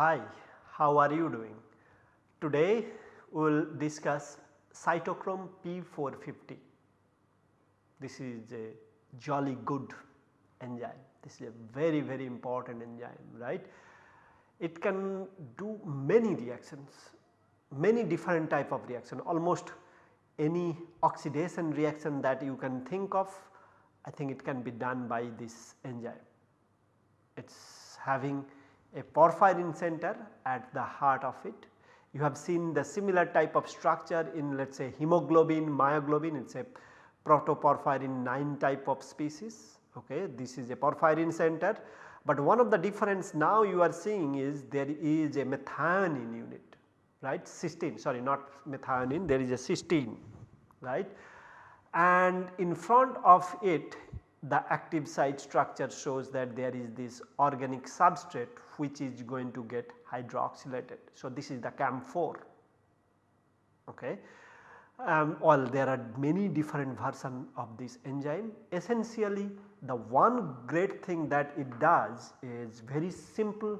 Hi, how are you doing? Today we will discuss cytochrome P450. This is a jolly good enzyme. This is a very very important enzyme right. It can do many reactions, many different type of reaction almost any oxidation reaction that you can think of I think it can be done by this enzyme. It is having a porphyrin center at the heart of it. You have seen the similar type of structure in let us say hemoglobin, myoglobin it is a protoporphyrin 9 type of species ok. This is a porphyrin center but one of the difference now you are seeing is there is a methionine unit right cysteine sorry not methionine there is a cysteine right and in front of it the active site structure shows that there is this organic substrate which is going to get hydroxylated. So, this is the camphor okay. Um, well there are many different version of this enzyme essentially the one great thing that it does is very simple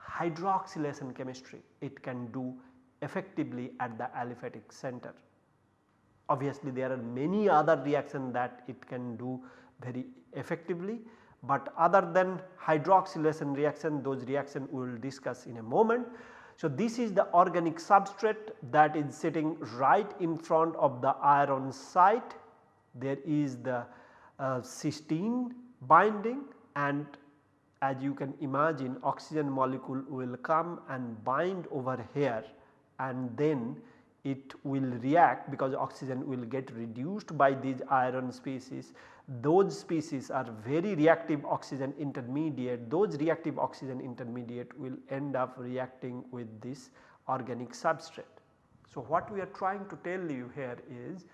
hydroxylation chemistry it can do effectively at the aliphatic center. Obviously there are many other reactions that it can do very effectively, but other than hydroxylation reaction those reaction we will discuss in a moment. So, this is the organic substrate that is sitting right in front of the iron site. There is the uh, cysteine binding and as you can imagine oxygen molecule will come and bind over here and then it will react because oxygen will get reduced by these iron species those species are very reactive oxygen intermediate those reactive oxygen intermediate will end up reacting with this organic substrate. So, what we are trying to tell you here is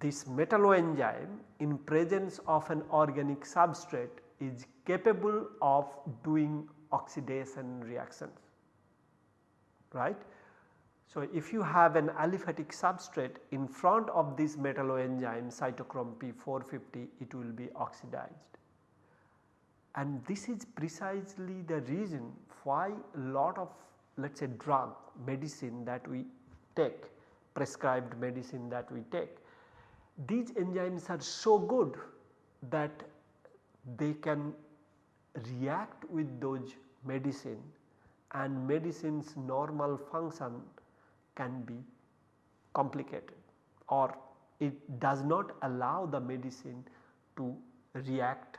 this metalloenzyme in presence of an organic substrate is capable of doing oxidation reactions right. So, if you have an aliphatic substrate in front of this metalloenzyme cytochrome P450 it will be oxidized. And this is precisely the reason why a lot of let us say drug medicine that we take prescribed medicine that we take these enzymes are so good that they can react with those medicine and medicine's normal function can be complicated or it does not allow the medicine to react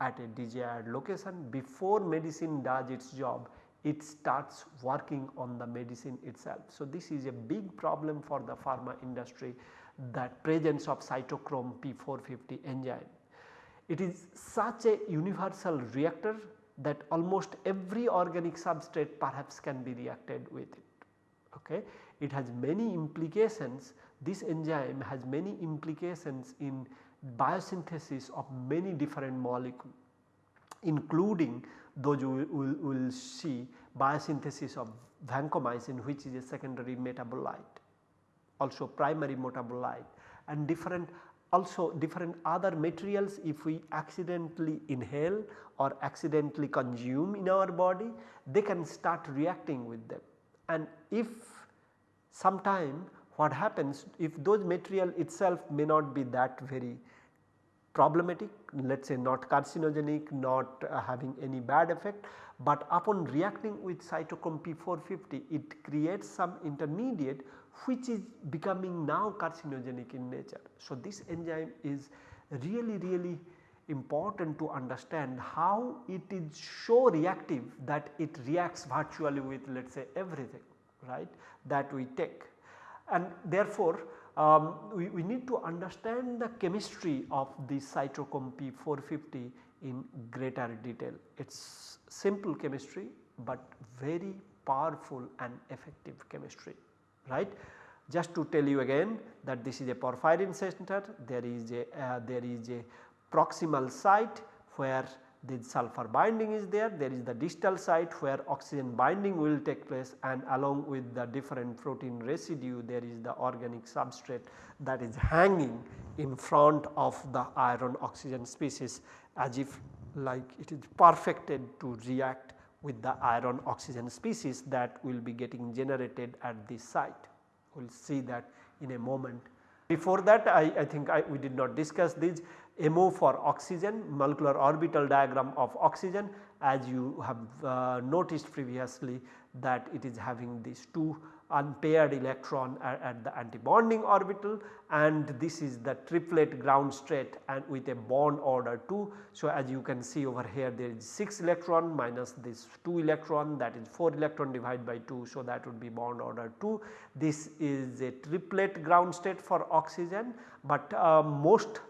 at a desired location before medicine does its job it starts working on the medicine itself. So, this is a big problem for the pharma industry that presence of cytochrome P450 enzyme. It is such a universal reactor that almost every organic substrate perhaps can be reacted with it okay. It has many implications this enzyme has many implications in biosynthesis of many different molecules including those we will, will see biosynthesis of vancomycin which is a secondary metabolite also primary metabolite and different also different other materials if we accidentally inhale or accidentally consume in our body they can start reacting with them. And if sometime what happens if those material itself may not be that very problematic let us say not carcinogenic not uh, having any bad effect, but upon reacting with cytochrome P450 it creates some intermediate which is becoming now carcinogenic in nature. So, this enzyme is really really important to understand how it is so reactive that it reacts virtually with let us say everything right that we take. And therefore, um, we, we, need to understand the chemistry of the cytochrome P450 in greater detail. It is simple chemistry, but very powerful and effective chemistry right. Just to tell you again that this is a porphyrin center, there is a uh, there is a proximal site where the sulfur binding is there, there is the distal site where oxygen binding will take place and along with the different protein residue there is the organic substrate that is hanging in front of the iron oxygen species as if like it is perfected to react with the iron oxygen species that will be getting generated at this site. We will see that in a moment. Before that I, I think I, we did not discuss this MO for oxygen molecular orbital diagram of oxygen as you have uh, noticed previously that it is having these two unpaired electron at, at, the antibonding orbital and this is the triplet ground state and with a bond order 2. So, as you can see over here there is 6 electron minus this 2 electron that is 4 electron divided by 2. So, that would be bond order 2. This is a triplet ground state for oxygen, but uh, most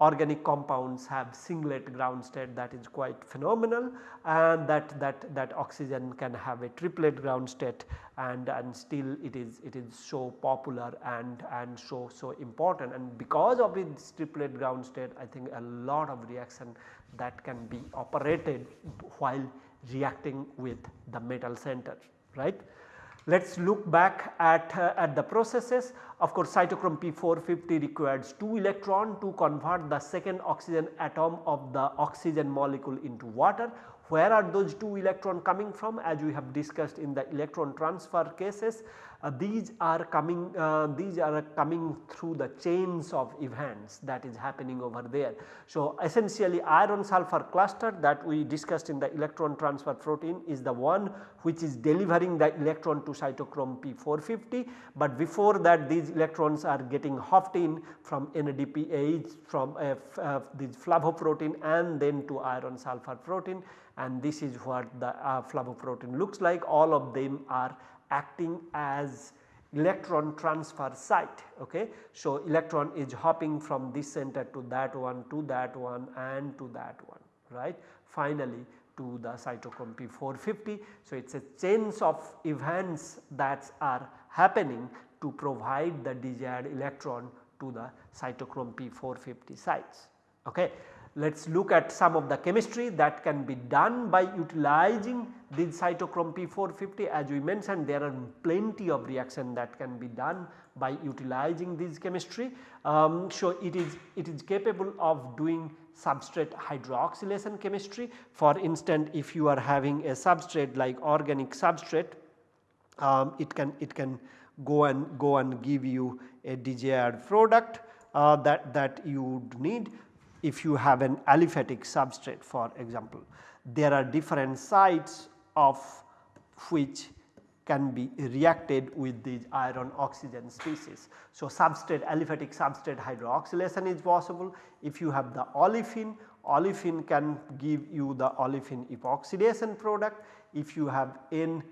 organic compounds have singlet ground state that is quite phenomenal and that, that, that oxygen can have a triplet ground state and, and still it is it is so popular and, and so so important and because of its triplet ground state I think a lot of reaction that can be operated while reacting with the metal center right. Let us look back at, uh, at the processes of course cytochrome P450 requires 2 electron to convert the second oxygen atom of the oxygen molecule into water. Where are those 2 electron coming from as we have discussed in the electron transfer cases uh, these are coming uh, these are coming through the chains of events that is happening over there. So, essentially iron sulfur cluster that we discussed in the electron transfer protein is the one which is delivering the electron to cytochrome P450, but before that these electrons are getting hopped in from NADPH from uh, uh, this flavoprotein and then to iron sulfur protein. And this is what the uh, flavoprotein looks like. All of them are acting as electron transfer site. Okay. So, electron is hopping from this center to that one to that one and to that one right finally to the cytochrome P450. So, it is a chains of events that are happening to provide the desired electron to the cytochrome P450 sites. Okay. Let us look at some of the chemistry that can be done by utilizing this cytochrome P450 as we mentioned there are plenty of reaction that can be done by utilizing this chemistry. Um, so, it is it is capable of doing substrate hydroxylation chemistry. For instance if you are having a substrate like organic substrate um, it can it can go and go and give you a desired product uh, that that you would need if you have an aliphatic substrate for example. There are different sites of which can be reacted with these iron oxygen species. So, substrate aliphatic substrate hydroxylation is possible. If you have the olefin, olefin can give you the olefin epoxidation product. If you have N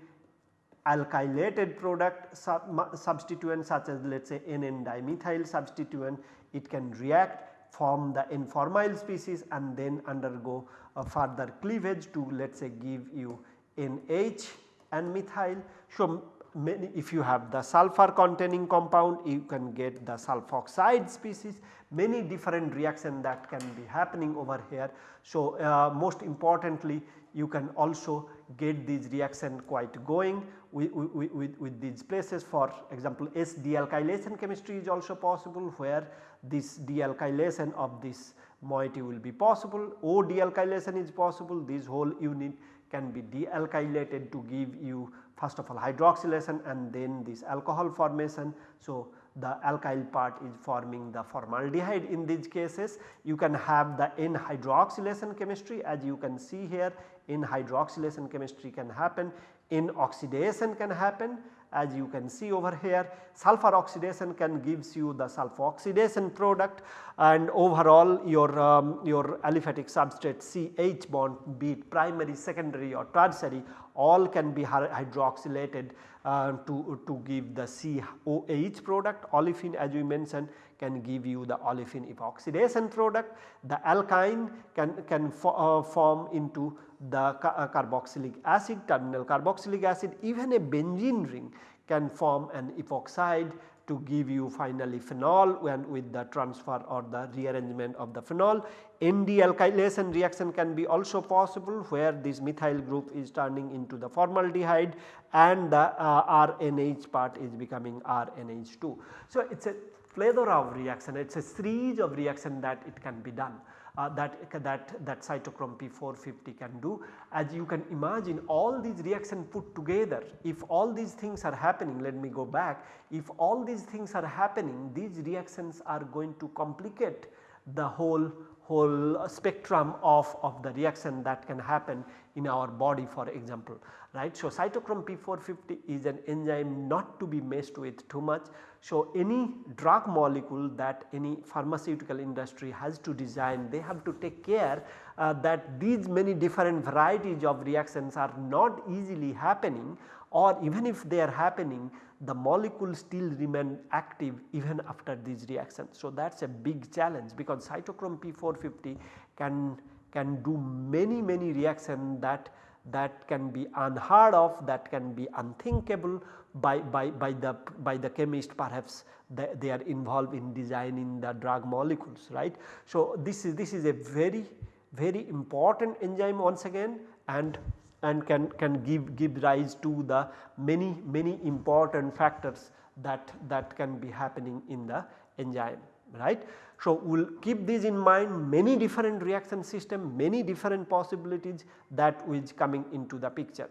alkylated product sub substituent such as let us say NN dimethyl substituent, it can react form the N-formyl species and then undergo a further cleavage to let us say give you NH and methyl. So, many if you have the sulfur containing compound you can get the sulfoxide species many different reaction that can be happening over here. So, uh, most importantly you can also get these reaction quite going with, with, with, with these places for example S dealkylation chemistry is also possible where this dealkylation of this moiety will be possible, O dealkylation is possible this whole unit can be dealkylated to give you first of all hydroxylation and then this alcohol formation. So, the alkyl part is forming the formaldehyde in these cases. You can have the N hydroxylation chemistry as you can see here N hydroxylation chemistry can happen, N oxidation can happen as you can see over here. Sulfur oxidation can gives you the sulfur oxidation product and overall your, um, your aliphatic substrate CH bond be it primary, secondary or tertiary all can be hydroxylated uh, to, to give the COH product olefin as we mentioned can give you the olefin epoxidation product. The alkyne can, can fo uh, form into the ca uh, carboxylic acid terminal carboxylic acid even a benzene ring can form an epoxide to give you finally phenol and with the transfer or the rearrangement of the phenol. ND alkylation reaction can be also possible where this methyl group is turning into the formaldehyde and the uh, RNH part is becoming RNH2. So, it is a plethora of reaction it is a series of reaction that it can be done uh, that, that, that cytochrome P450 can do. As you can imagine all these reactions put together if all these things are happening let me go back if all these things are happening these reactions are going to complicate the whole whole spectrum of, of the reaction that can happen in our body for example right. So, cytochrome P450 is an enzyme not to be messed with too much. So, any drug molecule that any pharmaceutical industry has to design they have to take care uh, that these many different varieties of reactions are not easily happening or even if they are happening the molecule still remain active even after these reactions. So, that is a big challenge because cytochrome P450 can, can do many many reactions that that can be unheard of that can be unthinkable by, by, by the by the chemist perhaps they, they are involved in designing the drug molecules right. So, this is this is a very very important enzyme once again and and can, can give, give rise to the many many important factors that, that can be happening in the enzyme right. So, we will keep this in mind many different reaction system many different possibilities that is coming into the picture.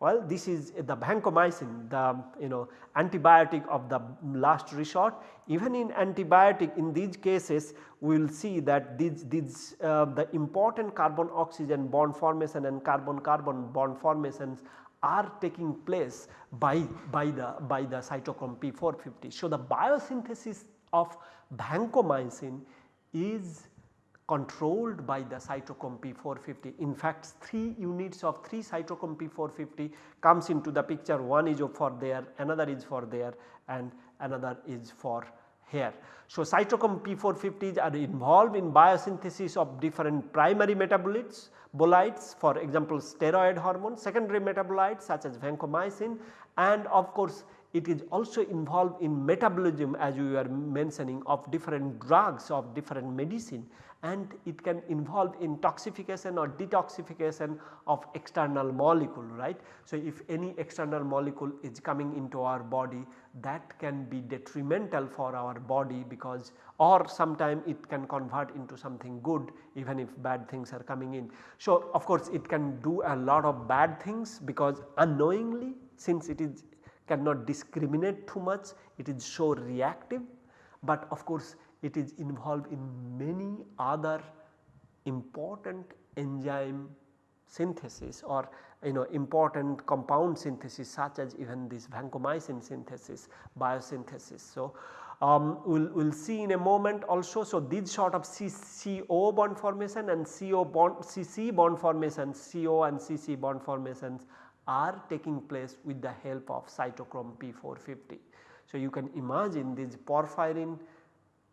Well this is the vancomycin the you know antibiotic of the last resort even in antibiotic in these cases we will see that these, these uh, the important carbon oxygen bond formation and carbon carbon bond formations are taking place by, by the by the cytochrome P450. So, the biosynthesis of vancomycin is controlled by the cytochrome P450. In fact, 3 units of 3 cytochrome P450 comes into the picture one is for there, another is for there and another is for here. So, cytochrome P450s are involved in biosynthesis of different primary metabolites bolides for example steroid hormone, secondary metabolites such as vancomycin and of course it is also involved in metabolism as you were mentioning of different drugs of different medicine and it can involve in toxification or detoxification of external molecule right. So, if any external molecule is coming into our body that can be detrimental for our body because or sometime it can convert into something good even if bad things are coming in. So, of course, it can do a lot of bad things because unknowingly since it is cannot discriminate too much it is so reactive, but of course it is involved in many other important enzyme synthesis or you know important compound synthesis such as even this vancomycin synthesis biosynthesis. So, um, we will we'll see in a moment also. So, these sort of CCO bond formation and CO bond CC bond formation CO and CC bond formations are taking place with the help of cytochrome P450. So, you can imagine this porphyrin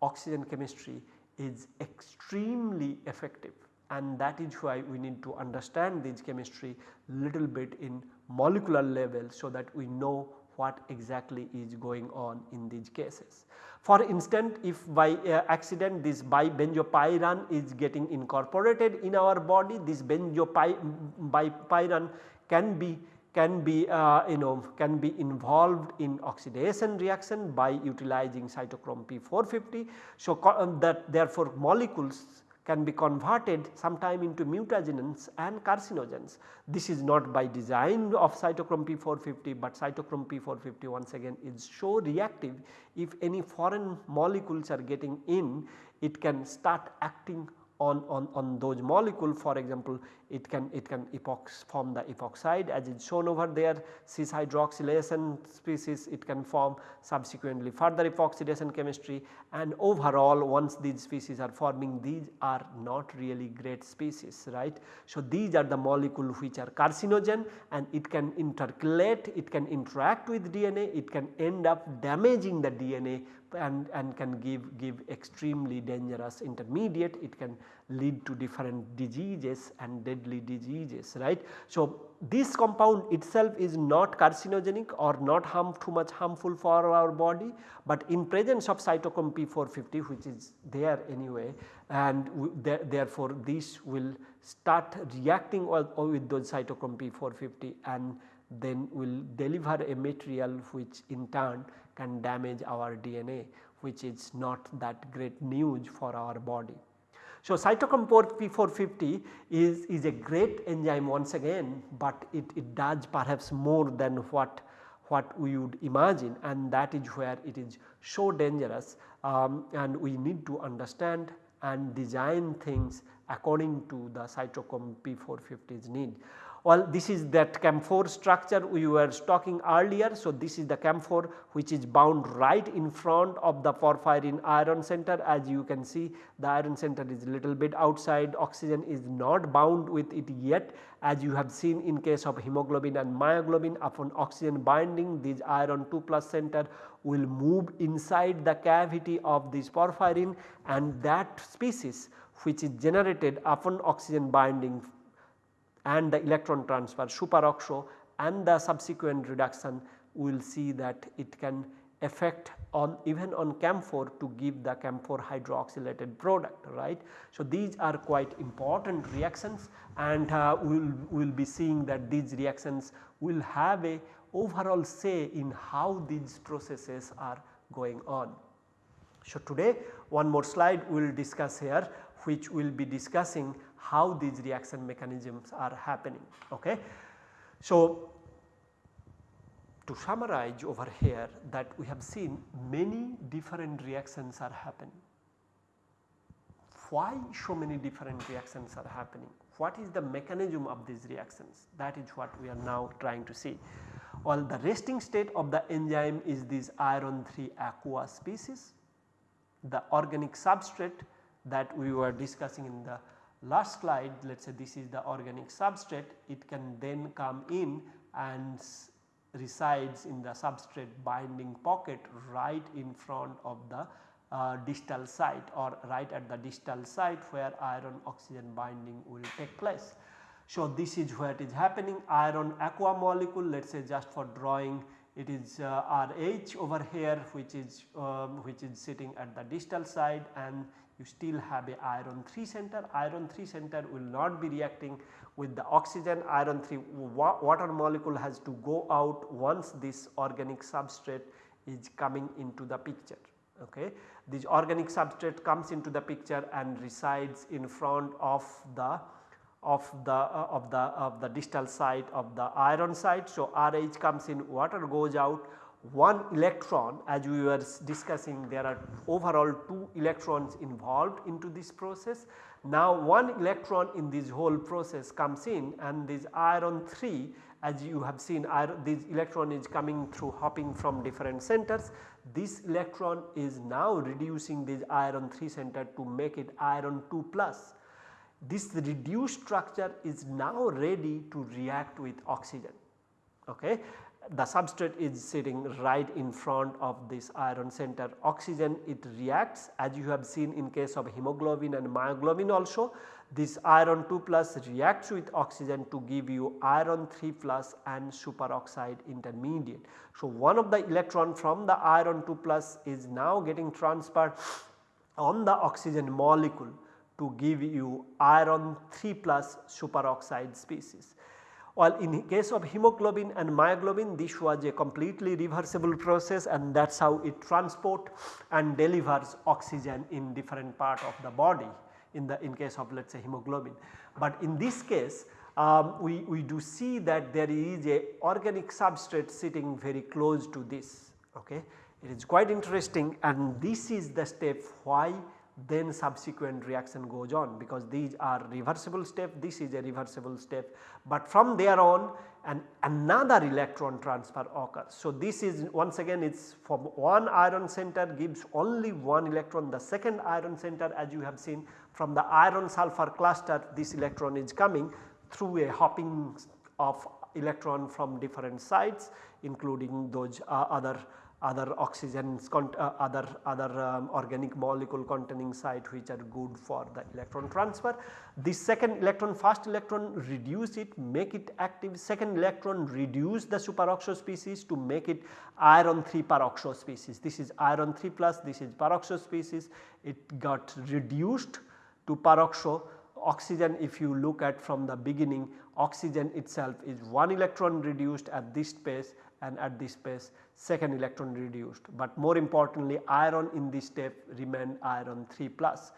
oxygen chemistry is extremely effective and that is why we need to understand this chemistry little bit in molecular level so that we know what exactly is going on in these cases. For instance, if by uh, accident this bibenzopyran is getting incorporated in our body, this benzopyrene can be can be uh, you know can be involved in oxidation reaction by utilizing cytochrome P450. So, um, that therefore molecules can be converted sometime into mutagens and carcinogens. This is not by design of cytochrome P450, but cytochrome P450 once again is so reactive if any foreign molecules are getting in it can start acting on, on, on those molecule for example it can it can epox form the epoxide as is shown over there cis hydroxylation species it can form subsequently further epoxidation chemistry and overall once these species are forming these are not really great species right. So, these are the molecule which are carcinogen and it can intercalate it can interact with DNA it can end up damaging the DNA and, and can give, give extremely dangerous intermediate. It can lead to different diseases and deadly diseases right. So, this compound itself is not carcinogenic or not harm too much harmful for our body, but in presence of cytochrome P450 which is there anyway and there, therefore this will start reacting with those cytochrome P450 and then will deliver a material which in turn can damage our DNA which is not that great news for our body. So, cytochrome P450 is, is a great enzyme once again, but it, it does perhaps more than what, what we would imagine and that is where it is so dangerous um, and we need to understand and design things according to the cytochrome P450's need. Well, this is that camphor structure we were talking earlier. So, this is the camphor which is bound right in front of the porphyrin iron center. As you can see the iron center is a little bit outside. Oxygen is not bound with it yet. As you have seen in case of hemoglobin and myoglobin upon oxygen binding this iron 2 plus center will move inside the cavity of this porphyrin. And that species which is generated upon oxygen binding and the electron transfer superoxo and the subsequent reduction we will see that it can affect on even on camphor to give the camphor hydroxylated product right. So, these are quite important reactions and uh, we will we'll be seeing that these reactions will have a overall say in how these processes are going on. So, today one more slide we will discuss here which we will be discussing how these reaction mechanisms are happening. Okay. So, to summarize over here that we have seen many different reactions are happening. Why so many different reactions are happening? What is the mechanism of these reactions? That is what we are now trying to see. Well, the resting state of the enzyme is this iron 3 aqua species. The organic substrate that we were discussing in the last slide let us say this is the organic substrate it can then come in and resides in the substrate binding pocket right in front of the uh, distal site or right at the distal site where iron oxygen binding will take place. So, this is where it is happening iron aqua molecule let us say just for drawing it is uh, RH over here which is um, which is sitting at the distal side and you still have a iron 3 center. Iron 3 center will not be reacting with the oxygen iron 3 wa water molecule has to go out once this organic substrate is coming into the picture. Okay. This organic substrate comes into the picture and resides in front of the of the uh, of the of the distal site of the iron site. So, RH comes in water goes out one electron as we were discussing there are overall 2 electrons involved into this process. Now one electron in this whole process comes in and this iron 3 as you have seen iron, this electron is coming through hopping from different centers. This electron is now reducing this iron 3 center to make it iron 2 plus. This reduced structure is now ready to react with oxygen. Okay the substrate is sitting right in front of this iron center oxygen it reacts as you have seen in case of hemoglobin and myoglobin also this iron 2 plus reacts with oxygen to give you iron 3 plus and superoxide intermediate. So, one of the electron from the iron 2 plus is now getting transferred on the oxygen molecule to give you iron 3 plus superoxide species. While in case of hemoglobin and myoglobin this was a completely reversible process and that is how it transport and delivers oxygen in different part of the body in the in case of let us say hemoglobin. But in this case um, we, we do see that there is a organic substrate sitting very close to this ok. It is quite interesting and this is the step why then subsequent reaction goes on because these are reversible step this is a reversible step but from there on an another electron transfer occurs. So, this is once again it is from one iron center gives only one electron the second iron center as you have seen from the iron sulfur cluster this electron is coming through a hopping of electron from different sites including those uh, other other oxygens uh, other other um, organic molecule containing site which are good for the electron transfer. The second electron first electron reduce it make it active second electron reduce the superoxo species to make it iron 3 peroxo species. This is iron 3 plus this is peroxo species it got reduced to peroxo oxygen if you look at from the beginning oxygen itself is 1 electron reduced at this space and at this space second electron reduced, but more importantly iron in this step remained iron 3 plus.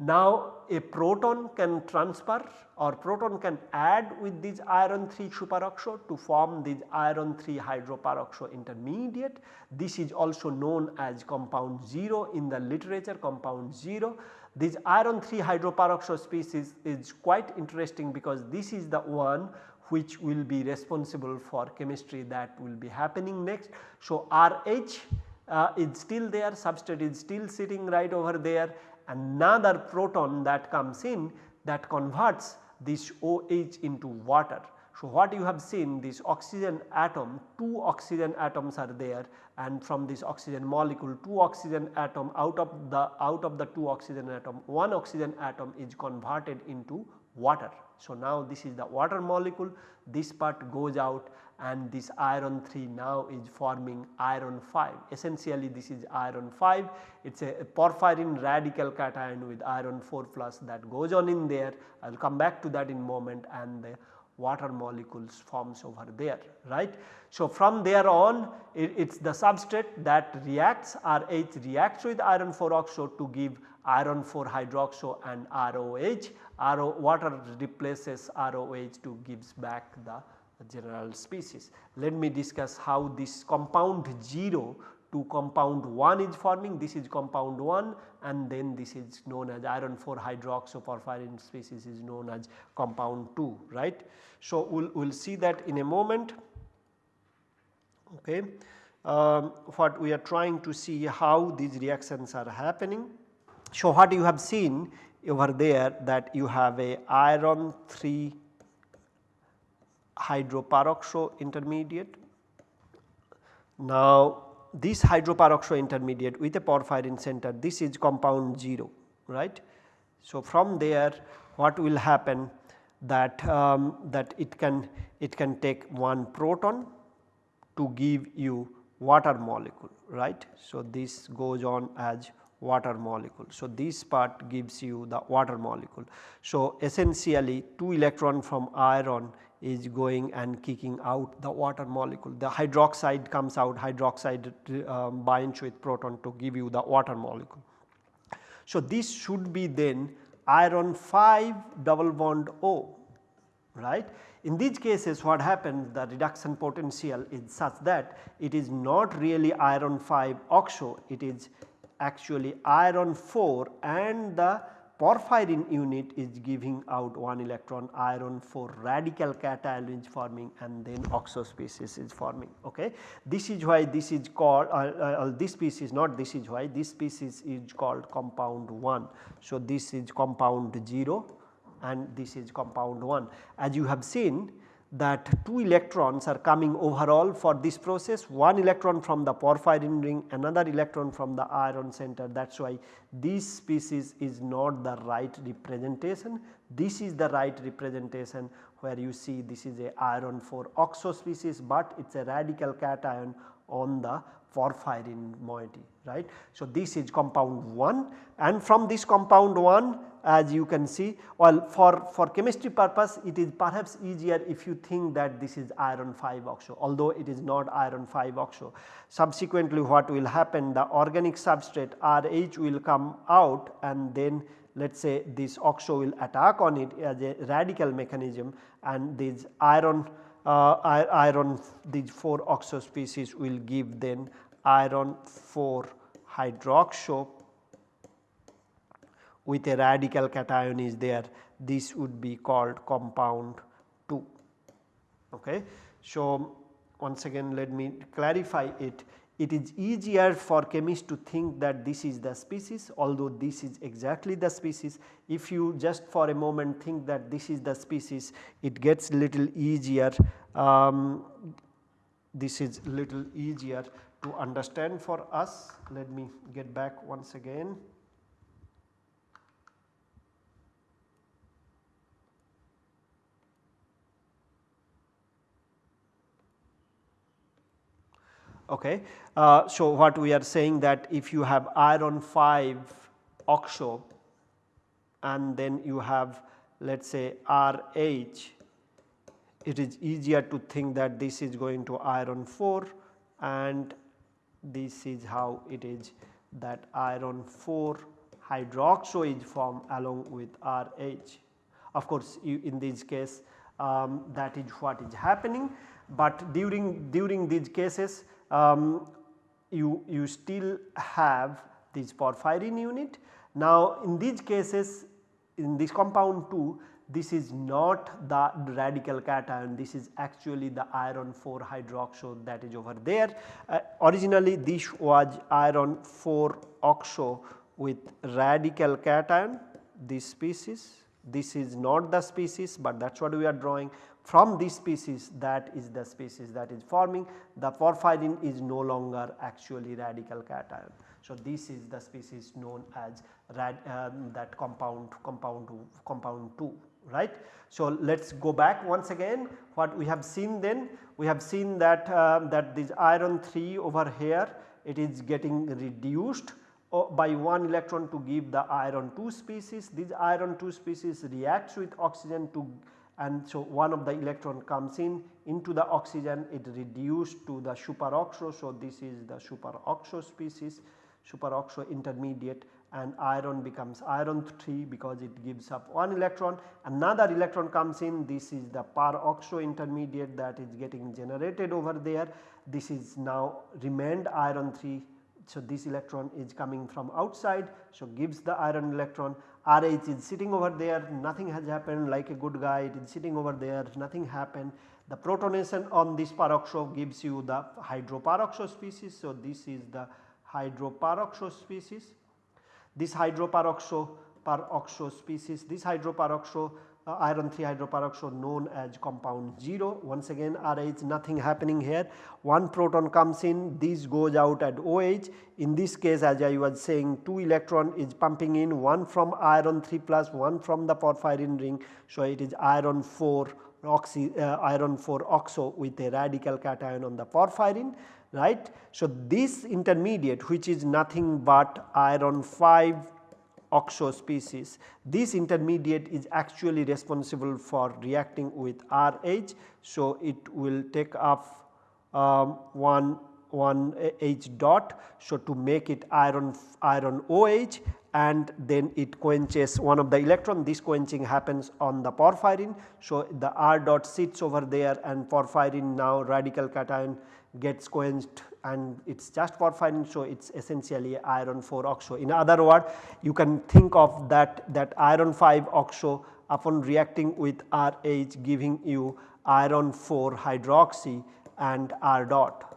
Now a proton can transfer or proton can add with this iron 3 superoxo to form this iron 3 hydroperoxo intermediate. This is also known as compound 0 in the literature compound 0. This iron 3 hydroperoxo species is quite interesting because this is the one which will be responsible for chemistry that will be happening next. So, RH uh, is still there substrate is still sitting right over there another proton that comes in that converts this OH into water. So, what you have seen this oxygen atom 2 oxygen atoms are there and from this oxygen molecule 2 oxygen atom out of the out of the 2 oxygen atom 1 oxygen atom is converted into water. So, now this is the water molecule this part goes out and this iron 3 now is forming iron 5 essentially this is iron 5 it is a porphyrin radical cation with iron 4 plus that goes on in there I will come back to that in moment and the water molecules forms over there right. So, from there on it is the substrate that reacts RH reacts with iron 4 oxo to give iron 4 hydroxo and ROH RO water replaces ROH to gives back the general species. Let me discuss how this compound 0 to compound 1 is forming this is compound 1 and then this is known as iron 4 hydroxo porphyrin species is known as compound 2 right. So, we will we'll see that in a moment okay. Um, what we are trying to see how these reactions are happening. So, what you have seen over there that you have a iron 3 hydroperoxo intermediate. Now this hydroperoxo intermediate with a porphyrin center this is compound 0 right. So from there what will happen that um, that it can it can take one proton to give you water molecule right. So this goes on as water molecule. So, this part gives you the water molecule. So, essentially 2 electron from iron is going and kicking out the water molecule. The hydroxide comes out hydroxide um, binds with proton to give you the water molecule. So, this should be then iron 5 double bond O right. In these cases what happens the reduction potential is such that it is not really iron 5 oxo it is actually iron 4 and the porphyrin unit is giving out 1 electron iron 4 radical cation is forming and then oxo species is forming. Okay. This is why this is called uh, uh, this species not this is why this species is called compound 1. So, this is compound 0 and this is compound 1. As you have seen that 2 electrons are coming overall for this process. 1 electron from the porphyrin ring another electron from the iron center. That is why this species is not the right representation. This is the right representation where you see this is a iron 4 oxo species but it is a radical cation on the porphyrin moiety right. So, this is compound 1 and from this compound 1 as you can see well for, for chemistry purpose it is perhaps easier if you think that this is iron 5 oxo although it is not iron 5 oxo. Subsequently what will happen the organic substrate RH will come out and then let us say this oxo will attack on it as a radical mechanism and this iron uh, iron these 4 oxo species will give then iron 4 hydroxo with a radical cation is there this would be called compound 2. Okay. So, once again let me clarify it it is easier for chemists to think that this is the species although this is exactly the species. If you just for a moment think that this is the species it gets little easier um, this is little easier to understand for us. Let me get back once again. Okay. Uh, so, what we are saying that if you have iron 5 oxo and then you have let us say RH, it is easier to think that this is going to iron 4 and this is how it is that iron 4 hydroxo is formed along with RH. Of course, you, in this case um, that is what is happening, but during during these cases um, you, you still have this porphyrin unit. Now in these cases in this compound 2 this is not the radical cation this is actually the iron 4 hydroxo that is over there. Uh, originally this was iron 4 oxo with radical cation this species this is not the species but that is what we are drawing from this species that is the species that is forming the porphyrin is no longer actually radical cation. So, this is the species known as rad, um, that compound compound compound 2 right. So, let us go back once again what we have seen then we have seen that uh, that this iron 3 over here it is getting reduced uh, by one electron to give the iron 2 species. This iron 2 species reacts with oxygen to and so one of the electron comes in into the oxygen it reduced to the superoxo. So, this is the superoxo species superoxo intermediate and iron becomes iron 3 because it gives up one electron. Another electron comes in this is the peroxo intermediate that is getting generated over there. This is now remained iron 3 so, this electron is coming from outside so gives the iron electron RH is sitting over there nothing has happened like a good guy it is sitting over there nothing happened. The protonation on this peroxo gives you the hydroperoxo species. So, this is the hydroperoxo species. This hydroperoxo peroxo species this hydroperoxo uh, iron 3 hydroperoxide known as compound 0. Once again RH nothing happening here. One proton comes in this goes out at OH. In this case as I was saying 2 electron is pumping in one from iron 3 plus one from the porphyrin ring. So, it is iron 4 oxy, uh, iron 4 oxo with a radical cation on the porphyrin right. So, this intermediate which is nothing but iron 5 oxo species. This intermediate is actually responsible for reacting with RH. So, it will take up um, one one H dot. So, to make it iron iron OH and then it quenches one of the electron this quenching happens on the porphyrin. So, the R dot sits over there and porphyrin now radical cation gets quenched and it is just porphyrin. So, it is essentially iron 4 oxo. In other words you can think of that, that iron 5 oxo upon reacting with RH giving you iron 4 hydroxy and R dot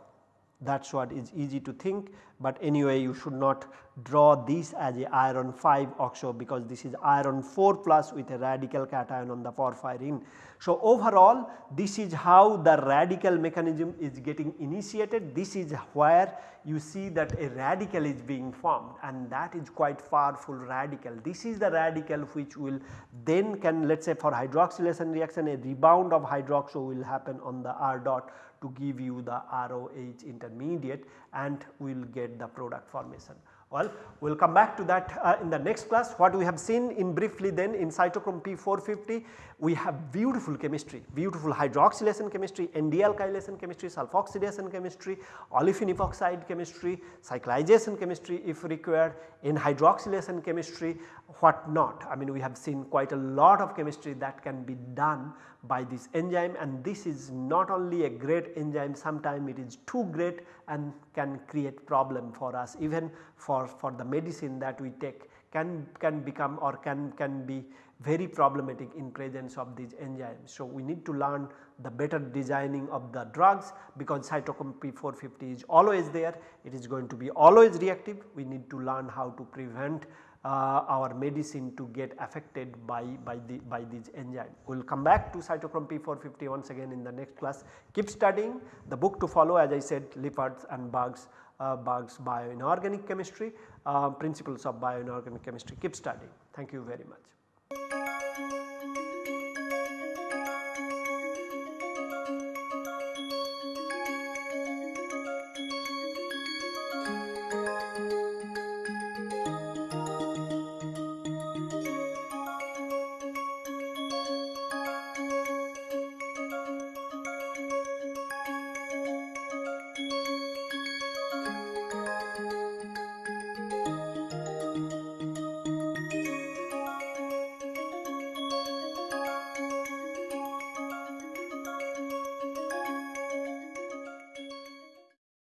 that is what is easy to think, but anyway you should not draw this as a iron 5 oxo because this is iron 4 plus with a radical cation on the porphyrin. So, overall this is how the radical mechanism is getting initiated this is where you see that a radical is being formed and that is quite powerful radical. This is the radical which will then can let us say for hydroxylation reaction a rebound of hydroxo will happen on the R dot to give you the ROH intermediate and we will get the product formation. Well, we will come back to that uh, in the next class. What we have seen in briefly then in cytochrome P450, we have beautiful chemistry, beautiful hydroxylation chemistry, N-dealkylation chemistry, sulfoxidation chemistry, olefin epoxide chemistry, cyclization chemistry if required, N hydroxylation chemistry, what not. I mean we have seen quite a lot of chemistry that can be done by this enzyme and this is not only a great enzyme sometimes it is too great and can create problem for us even for, for the medicine that we take can, can become or can, can be very problematic in presence of these enzymes. So, we need to learn the better designing of the drugs because cytochrome P450 is always there, it is going to be always reactive. We need to learn how to prevent uh, our medicine to get affected by, by, the, by these enzymes. We will come back to cytochrome P450 once again in the next class. Keep studying the book to follow as I said Lippard's and Berg's, uh, Berg's bioinorganic chemistry, uh, principles of bioinorganic chemistry. Keep studying. Thank you very much.